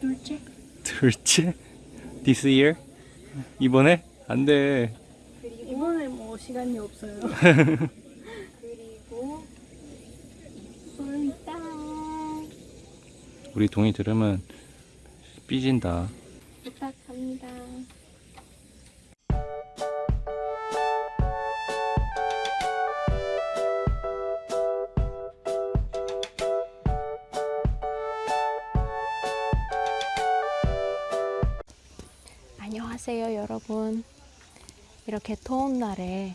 둘째 둘째? This year? 이번에? 안 돼. 이번에 뭐 시간이 없어요 그리고 솔땅 우리 동이 들으면 삐진다. 부탁합니다 여러분 이렇게 더운 날에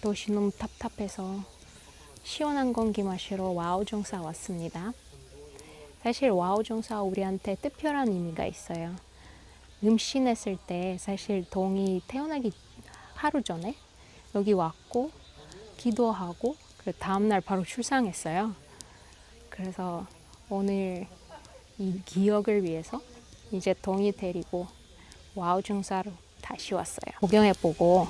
도시 너무 답답해서 시원한 공기 마시러 와우종사 왔습니다. 사실 와우종사 우리한테 특별한 의미가 있어요. 임신했을 때 사실 동이 태어나기 하루 전에 여기 왔고 기도하고 그 다음날 바로 출산했어요. 그래서 오늘 이 기억을 위해서 이제 동이 데리고 와우 중사로 다시 왔어요. 구경해보고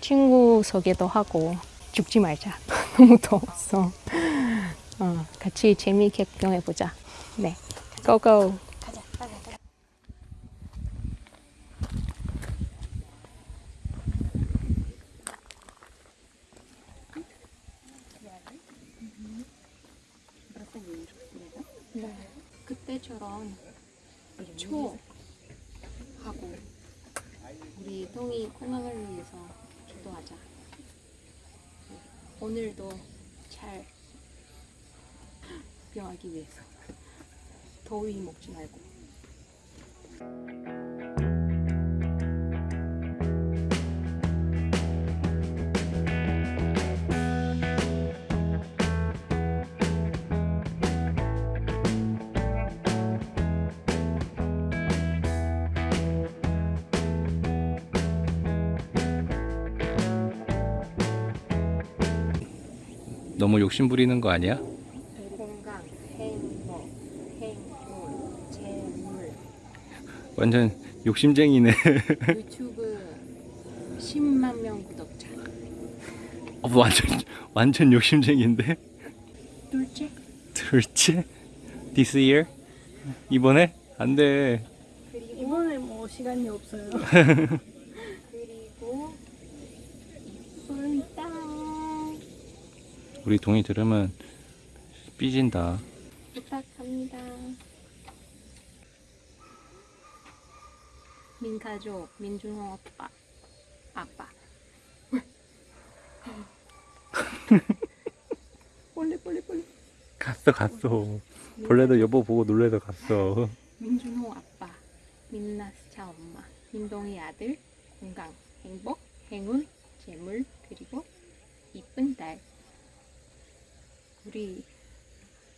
친구 소개도 하고 죽지 말자. 너무 더웠어. 어, 같이 재미있게 구경해보자. 네, go go. 네. 그때처럼 초 하고 동이 건강을 위해서 기도하자. 오늘도 잘 구경하기 위해서 더위 먹지 말고. 너무 욕심 부리는 거 아니야? 건강, 행복, 행운, 재물. 완전 욕심쟁이네. 유튜브 10만 명 구독자. 어, 완전 완전 욕심쟁이인데. 둘째 둘째? This year? 이번에? 안 돼. 이번에 뭐 시간이 없어요. 그리고 솔땅 우리 동이 들으면 삐진다. 부탁합니다. 민가족 민준호 오빠 아빠. 빨리 빨리 빨리. 갔어 갔어. 벌레도 여보 보고 놀래서 갔어. 민준호 아빠, 민나스차 엄마, 민동이 아들, 건강, 행복, 행운, 재물, 그리고 이쁜 딸. 우리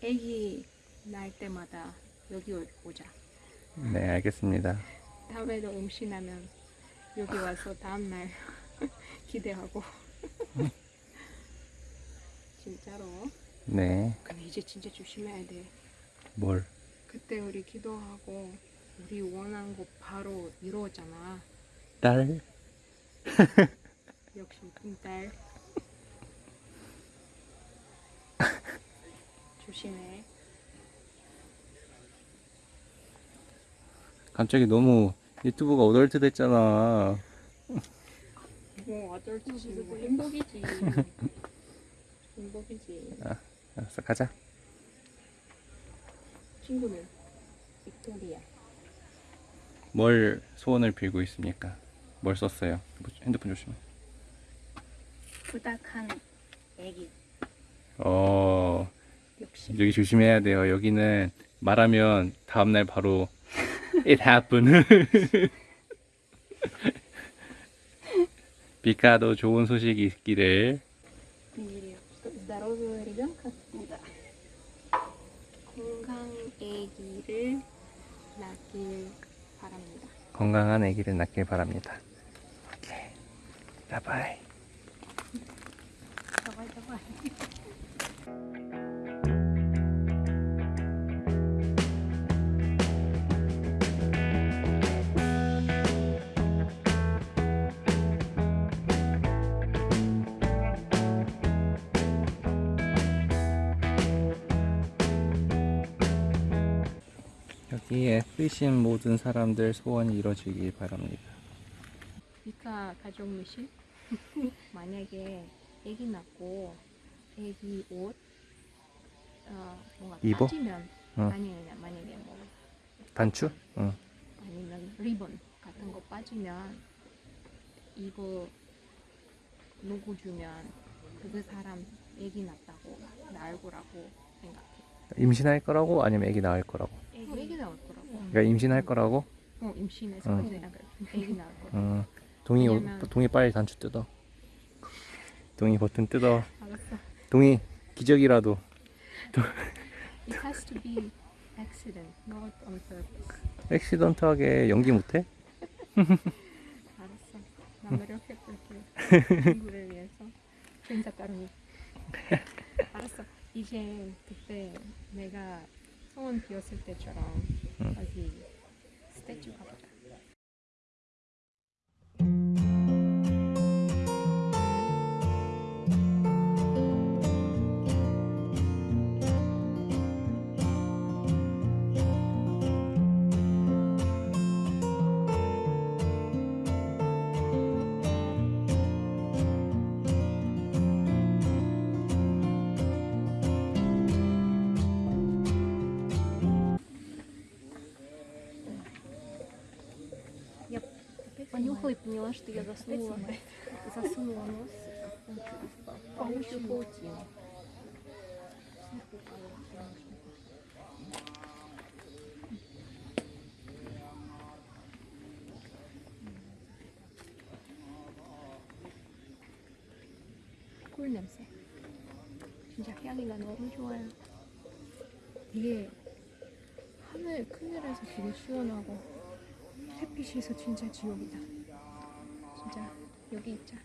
애기 날 때마다 여기 오- 오자. 네 알겠습니다. 다음에도 임신하면 여기 와서 다음날 기대하고. 진짜로. 네. 근데 이제 진짜 조심해야 돼. 뭘? 그때 우리 기도하고 우리 원한 거 바로 이루어잖아. 딸? 역시 이쁜 딸. 조심해. 갑자기 너무 유튜브가 어덜트 됐잖아. 뭐 어쩔지 뭐 행복이지. 행복이지. 알았어 가자. 친구는 빅토리아. 뭘 소원을 빌고 있습니까? 뭘 썼어요? 핸드폰 조심해. 부탁한 애기. 어 역시. 여기 조심해야 돼요. 여기는 말하면 다음날 바로 it happened. 비카도 좋은 소식이 있기를 비밀이요. здоровья ребенка. 건강 애기를 낳길 바랍니다. 건강한 아기를 낳길 바랍니다. 오케이. 바이바이. давай, давай. 여 기에 쓰신 모든 사람들 소원이 이루어지길 바랍니다. 미카 가족 미실 만약에 아기 낳고 아기 옷 어, 뭔가 입어? 빠지면 어. 아니 아니 만약에 뭐 단추? 응. 아니면 리본 같은 거 빠지면 이거 누구 주면 그 사람 아기 낳았다고 낳을 거라고 생각해. 임신할 거라고 아니면 아기 낳을 거라고? 어, 아기 낳을 거라고. 그러니까 임신할 거라고? 어 임신해서 어. 아기 낳을 거라고. 응. 동이 오- 왜냐면- 동이 빨리 단추 뜯어. 동이 버튼 뜯어. 알았어. 동이 기적이라도 It has to be accident, not on purpose. 액시던트하게 연기 못해? 알았어. 나 노력해볼게. 친구를 위해서. 진짜 따르니. 알았어. 이제 그때 내가 소원 비었을 때처럼 поняла, что я заснула. Засунула нос в паучью паутину. 꿀 냄새. 진짜 향이가 너무 좋아요. 이게 하늘 그늘에서 되게 시원하고 햇빛에서 진짜 지옥이다. 여기 있자.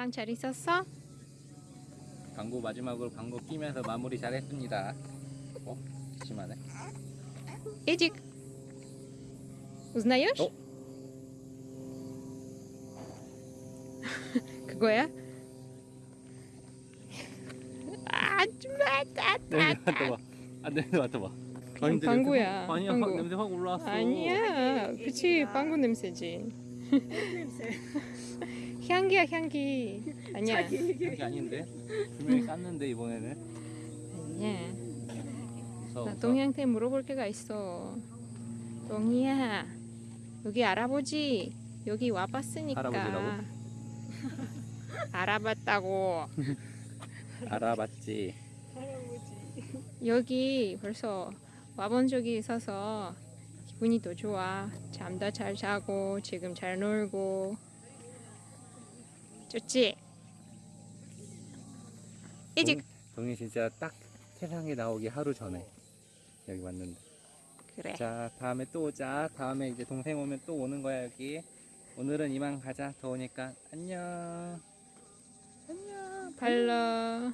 아빠랑 잘 있었어? 광고 마지막으로 광고 끼면서 마무리 잘했습니다. 어? 심하네. Эдик, узнаешь? 어? 그거야? 아, 줌마, 따, 따, 따. 맡아봐. 아 냄새 맡아봐. 그냥 방구야, 아니야 방구. 확, 냄새 확 올라왔어. 아니야, 그치 방구 냄새지. 향기야 향기. 아니야. 그게 아닌데. 분명히 쌌는데 이번에는. 아니야. 무서워. 나 동이한테 물어볼 게가 있어. 동이야, 여기 알아보지. 여기 와봤으니까. 알아보지라고? 알아봤다고. 알아봤지. 여기 벌써 와본 적이 있어서 기분이 더 좋아. 잠도 잘 자고 지금 잘 놀고. 좋지? 이제 동이 진짜 딱 세상에 나오기 하루 전에 여기 왔는데. 그래. 자 다음에 또 오자. 다음에 이제 동생 오면 또 오는 거야 여기. 오늘은 이만 가자. 더우니까 안녕. 안녕. 발라.